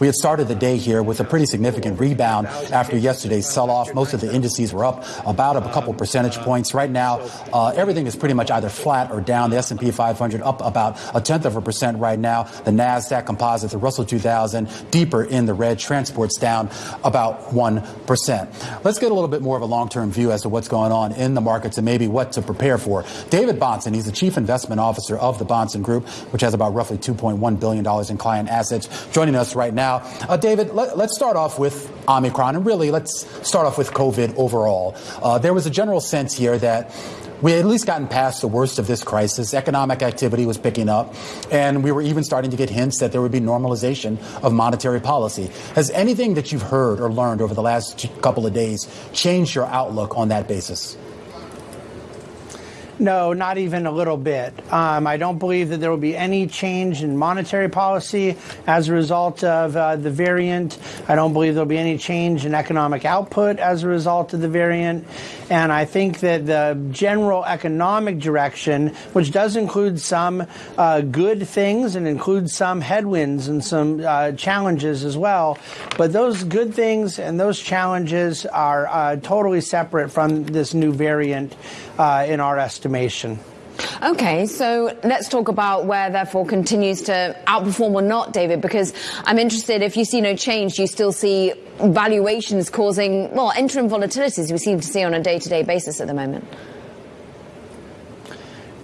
We had started the day here with a pretty significant rebound after yesterday's sell-off. Most of the indices were up about a couple percentage points. Right now, uh, everything is pretty much either flat or down. The S&P 500 up about a tenth of a percent right now. The Nasdaq Composite, the Russell 2000, deeper in the red. Transports down about one percent. Let's get a little bit more of a long-term view as to what's going on in the markets and maybe what to prepare for. David Bahnsen, he's the chief investment officer of the Bahnsen Group, which has about roughly 2.1 billion dollars in client assets, joining us right now. Uh, David, let, us start off with Omicron, and really let's start off with COVID overall. Uh, there was a general sense here that we had at least gotten past the worst of this crisis. Economic activity was picking up, and we were even starting to get hints that there would be normalization of monetary policy. Has anything that you've heard or learned over the last couple of days changed your outlook on that basis? No, not even a little bit. Um, I don't believe that there will be any change in monetary policy as a result of uh, the variant. I don't believe there will be any change in economic output as a result of the variant. And I think that the general economic direction, which does include some uh, good things and includes some headwinds and some uh, challenges as well, but those good things and those challenges are uh, totally separate from this new variant uh, in our estimation. Okay, so let's talk about where therefore continues to outperform or not, David, because I'm interested if you see no change, you still see valuations causing, well, interim volatilities we seem to see on a day to day basis at the moment?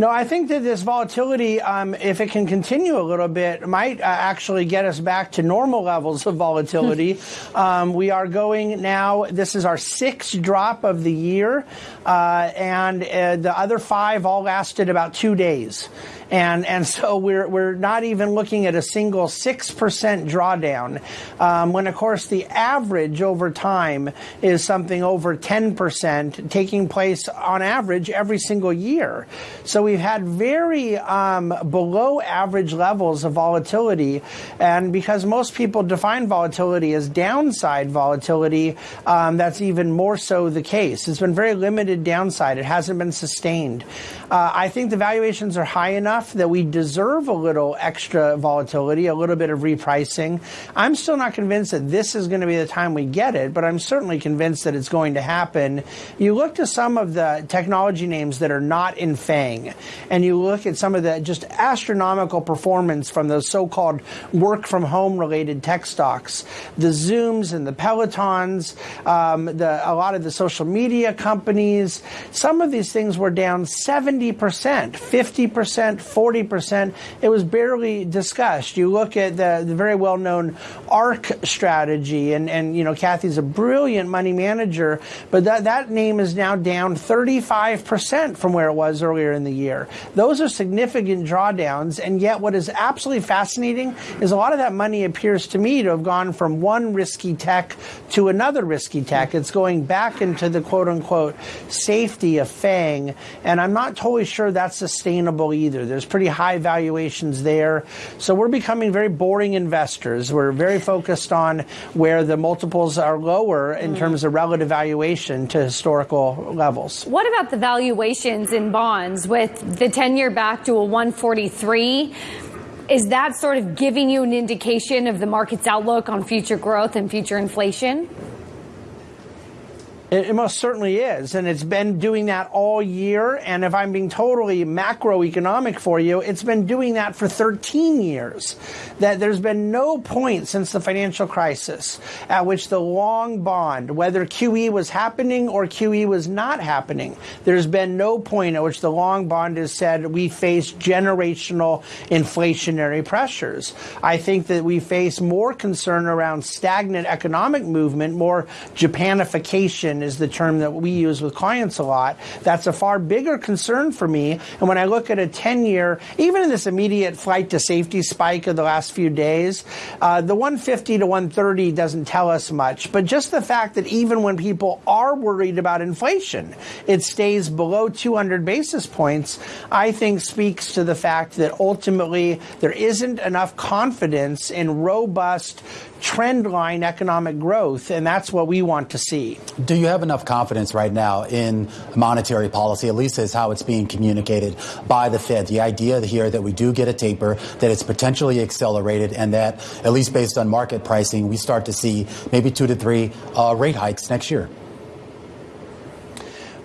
No, I think that this volatility, um, if it can continue a little bit, might uh, actually get us back to normal levels of volatility. um, we are going now, this is our sixth drop of the year, uh, and uh, the other five all lasted about two days. And, and so we're, we're not even looking at a single 6% drawdown, um, when of course the average over time is something over 10% taking place on average every single year. So we've had very um, below average levels of volatility. And because most people define volatility as downside volatility, um, that's even more so the case. It's been very limited downside. It hasn't been sustained. Uh, I think the valuations are high enough that we deserve a little extra volatility, a little bit of repricing. I'm still not convinced that this is going to be the time we get it, but I'm certainly convinced that it's going to happen. You look to some of the technology names that are not in FANG, and you look at some of the just astronomical performance from those so-called work from home related tech stocks, the Zooms and the Pelotons, um, the, a lot of the social media companies. Some of these things were down 70 70%, 50%, 40%. It was barely discussed. You look at the, the very well known ARK strategy, and, and, you know, Cathie's a brilliant money manager, but that, that name is now down 35% from where it was earlier in the year. Those are significant drawdowns, and yet what is absolutely fascinating is a lot of that money appears to me to have gone from one risky tech to another risky tech. It's going back into the quote unquote safety of FANG, and I'm not totally totally sure that's sustainable either. There's pretty high valuations there. So we're becoming very boring investors. We're very focused on where the multiples are lower in mm. terms of relative valuation to historical levels. What about the valuations in bonds with the 10 year back to a 143? Is that sort of giving you an indication of the market's outlook on future growth and future inflation? It, most certainly is. And it's been doing that all year. And if I'm being totally macroeconomic for you, it's been doing that for 13 years. That there's been no point since the financial crisis at which the long bond, whether QE was happening or QE was not happening, there's been no point at which the long bond has said we face generational inflationary pressures. I think that we face more concern around stagnant economic movement, more Japanification is the term that we use with clients a lot. That's a far bigger concern for me. And when I look at a 10 year, even in this immediate flight to safety spike of the last few days, uh, the 150 to 130 doesn't tell us much. But just the fact that even when people are worried about inflation, it stays below 200 basis points, I think speaks to the fact that ultimately there isn't enough confidence in robust trend line economic growth, and that's what we want to see. Do you have enough confidence right now in monetary policy, at least as how it's being communicated by the Fed. The idea here that we do get a taper, that it's potentially accelerated, and that, at least based on market pricing, we start to see maybe two to three uh, rate hikes next year.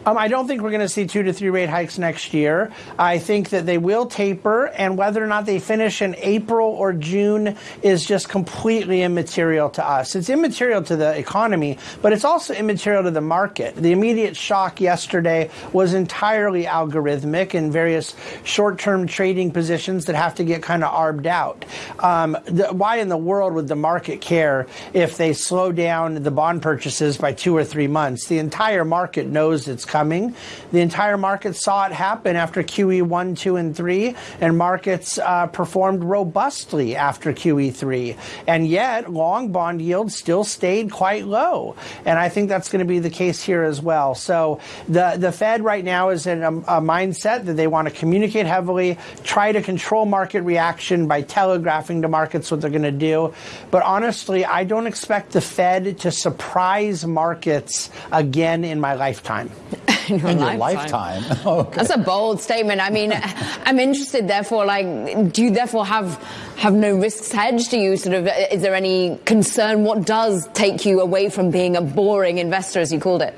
Um, I don't think we're going to see two to three rate hikes next year. I think that they will taper, and whether or not they finish in April or June is just completely immaterial to us. It's immaterial to the economy, but it's also immaterial to the market. The immediate shock yesterday was entirely algorithmic in various short term trading positions that have to get kind of arbed out. Um, the, why in the world would the market care if they slow down the bond purchases by two or three months? The entire market knows it's coming. The entire market saw it happen after QE 1, 2, and 3, and markets uh, performed robustly after QE 3. And yet, long bond yields still stayed quite low. And I think that's going to be the case here as well. So the, the Fed right now is in a, a mindset that they want to communicate heavily, try to control market reaction by telegraphing to markets what they're going to do. But honestly, I don't expect the Fed to surprise markets again in my lifetime. in your in lifetime. lifetime. Oh, okay. That's a bold statement. I mean, I'm interested. Therefore, like, do you therefore have have no risks hedged? Do you sort of is there any concern? What does take you away from being a boring investor, as you called it?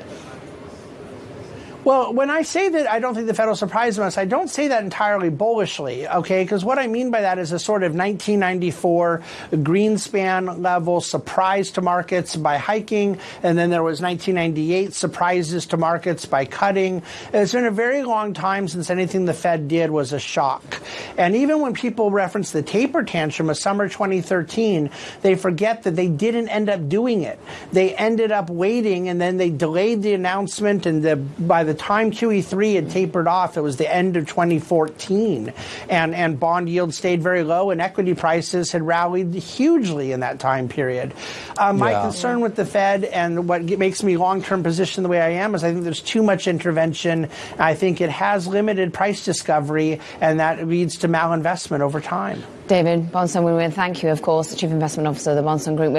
Well, when I say that I don't think the Fed will surprise us, I don't say that entirely bullishly, okay? Because what I mean by that is a sort of 1994 Greenspan level surprise to markets by hiking, and then there was 1998 surprises to markets by cutting. It's been a very long time since anything the Fed did was a shock. And even when people reference the taper tantrum of summer 2013, they forget that they didn't end up doing it. They ended up waiting, and then they delayed the announcement, and the, by the time QE3 had tapered off, it was the end of 2014, and, and bond yields stayed very low, and equity prices had rallied hugely in that time period. Uh, my Yeah. concern with the Fed and what makes me long term position the way I am is I think there's too much intervention. I think it has limited price discovery, and that leads to malinvestment over time. David Bahnsen, we want to thank you, of course, the Chief Investment Officer of the Bahnsen Group.